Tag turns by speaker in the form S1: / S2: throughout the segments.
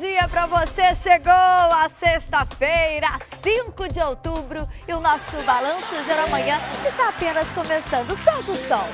S1: dia para você. Chegou a sexta-feira, 5 de outubro, e o nosso balanço geral amanhã está apenas começando. Solta o som.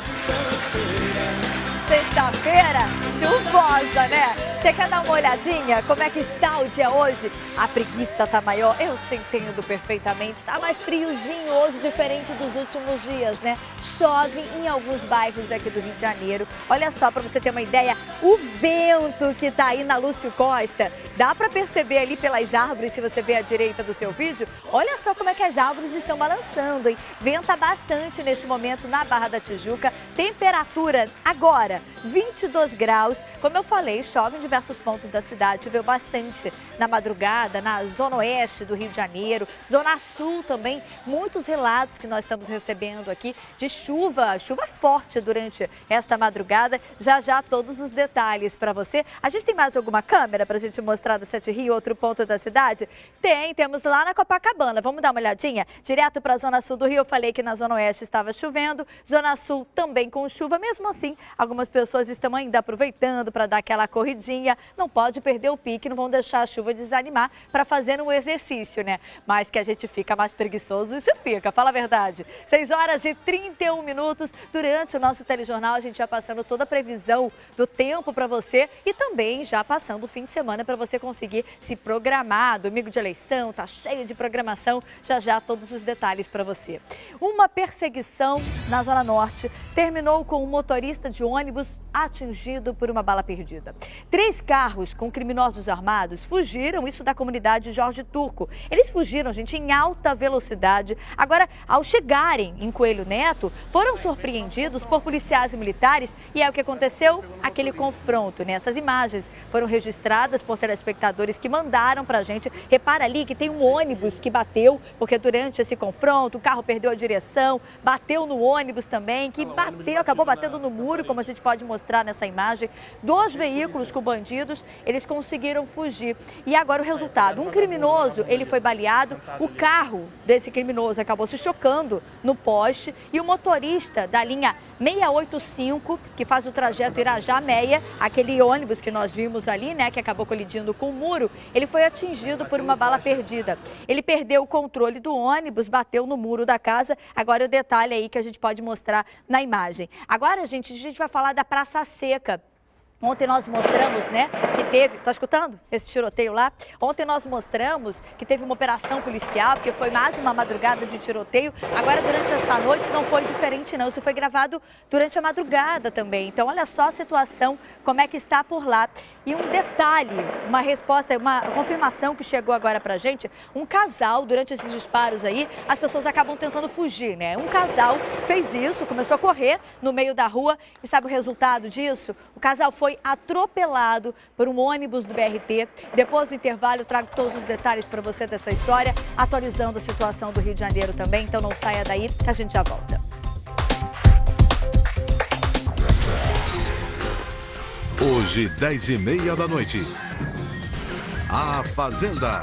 S1: Sexta-feira chuvosa, né? Você quer dar uma olhadinha como é que está o dia hoje? A preguiça tá maior, eu te entendo perfeitamente. Tá mais friozinho hoje, diferente dos últimos dias, né? Chove em alguns bairros aqui do Rio de Janeiro. Olha só, para você ter uma ideia, o vento que tá aí na Lúcio Costa, dá para perceber ali pelas árvores, se você ver à direita do seu vídeo, olha só como é que as árvores estão balançando, hein? Venta bastante nesse momento na Barra da Tijuca. Temperatura agora, 22 graus. Como eu falei, chove em diversos pontos da cidade, choveu bastante na madrugada, na zona oeste do Rio de Janeiro, zona sul também, muitos relatos que nós estamos recebendo aqui de chuva, chuva forte durante esta madrugada. Já já todos os detalhes para você. A gente tem mais alguma câmera para a gente mostrar do Sete Rio, outro ponto da cidade? Tem, temos lá na Copacabana. Vamos dar uma olhadinha? Direto para a zona sul do Rio, eu falei que na zona oeste estava chovendo, zona sul também com chuva. Mesmo assim, algumas pessoas estão ainda aproveitando para dar aquela corridinha. Não pode perder o pique, não vão deixar a chuva desanimar para fazer um exercício, né? Mas que a gente fica mais preguiçoso, isso fica, fala a verdade. 6 horas e 31 minutos. Durante o nosso telejornal, a gente já passando toda a previsão do tempo para você e também já passando o fim de semana para você conseguir se programar. Domingo de eleição, tá cheio de programação. Já já todos os detalhes para você. Uma perseguição na Zona Norte terminou com um motorista de ônibus atingido por uma bala perdida. Três carros com criminosos armados fugiram, isso da comunidade Jorge Turco. Eles fugiram, gente, em alta velocidade. Agora, ao chegarem em Coelho Neto, foram surpreendidos por policiais e militares e é o que aconteceu? Aquele confronto, né? Essas imagens foram registradas por telespectadores que mandaram pra gente. Repara ali que tem um ônibus que bateu, porque durante esse confronto o carro perdeu a direção, bateu no ônibus também, que bateu, acabou batendo no muro, como a gente pode mostrar nessa imagem. Dois veículos com bandidos, eles conseguiram fugir. E agora o resultado, um criminoso, ele foi baleado, o carro desse criminoso acabou se chocando no poste e o motorista da linha 685, que faz o trajeto Irajá-Meia, aquele ônibus que nós vimos ali, né, que acabou colidindo com o muro, ele foi atingido por uma bala perdida. Ele perdeu o controle do ônibus, bateu no muro da casa. Agora o detalhe aí que a gente pode mostrar na imagem. Agora, gente, a gente vai falar da Praça Seca. Ontem nós mostramos, né, que teve, tá escutando esse tiroteio lá? Ontem nós mostramos que teve uma operação policial, porque foi mais uma madrugada de tiroteio. Agora, durante esta noite, não foi diferente não, isso foi gravado durante a madrugada também. Então, olha só a situação, como é que está por lá. E um detalhe, uma resposta, uma confirmação que chegou agora pra gente, um casal, durante esses disparos aí, as pessoas acabam tentando fugir, né? Um casal fez isso, começou a correr no meio da rua e sabe o resultado disso? O casal foi atropelado por um ônibus do BRT. Depois do intervalo, trago todos os detalhes para você dessa história, atualizando a situação do Rio de Janeiro também. Então não saia daí, que a gente já volta.
S2: Hoje, 10 e meia da noite. A Fazenda.